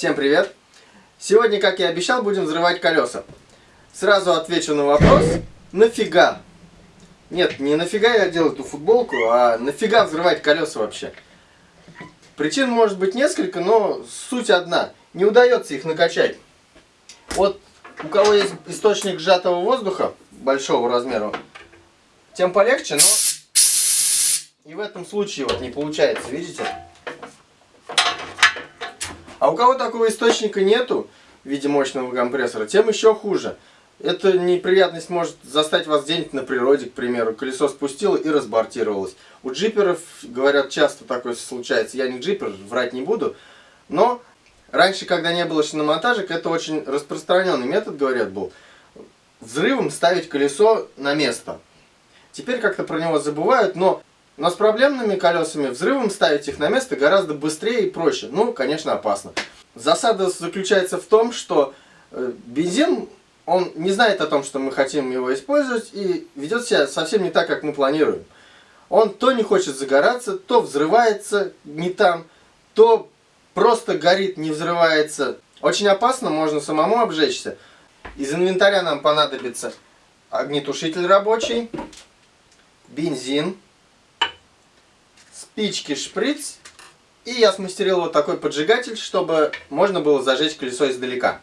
Всем привет! Сегодня, как и обещал, будем взрывать колеса. Сразу отвечу на вопрос, нафига? Нет, не нафига я делаю эту футболку, а нафига взрывать колеса вообще? Причин может быть несколько, но суть одна. Не удается их накачать. Вот у кого есть источник сжатого воздуха большого размера, тем полегче, но и в этом случае вот не получается, видите? У кого такого источника нету в виде мощного компрессора, тем еще хуже. Эта неприятность может застать вас где-нибудь на природе, к примеру. Колесо спустило и разбортировалось. У джиперов, говорят, часто такое случается. Я не джипер, врать не буду. Но раньше, когда не было шиномонтажек, это очень распространенный метод, говорят, был. Взрывом ставить колесо на место. Теперь как-то про него забывают, но, но с проблемными колесами взрывом ставить их на место гораздо быстрее и проще. Ну, конечно, опасно. Засада заключается в том, что э, бензин он не знает о том, что мы хотим его использовать и ведет себя совсем не так, как мы планируем. Он то не хочет загораться, то взрывается не там, то просто горит, не взрывается. Очень опасно, можно самому обжечься. Из инвентаря нам понадобится огнетушитель рабочий, бензин, спички, шприц. И я смастерил вот такой поджигатель, чтобы можно было зажечь колесо издалека.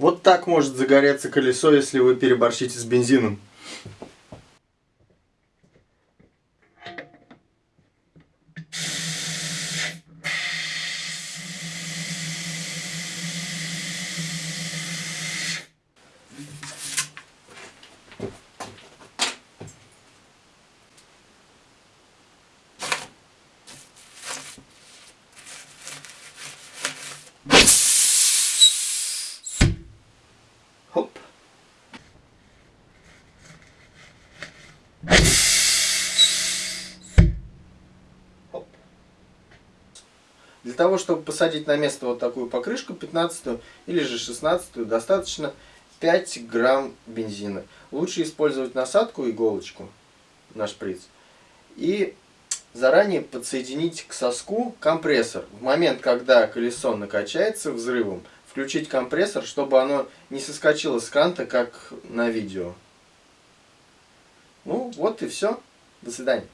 Вот так может загореться колесо, если вы переборщите с бензином. Для того, чтобы посадить на место вот такую покрышку 15 или же 16 достаточно 5 грамм бензина. Лучше использовать насадку, иголочку на шприц. И заранее подсоединить к соску компрессор. В момент, когда колесо накачается взрывом, включить компрессор, чтобы оно не соскочило с канта, как на видео. Ну, вот и все. До свидания.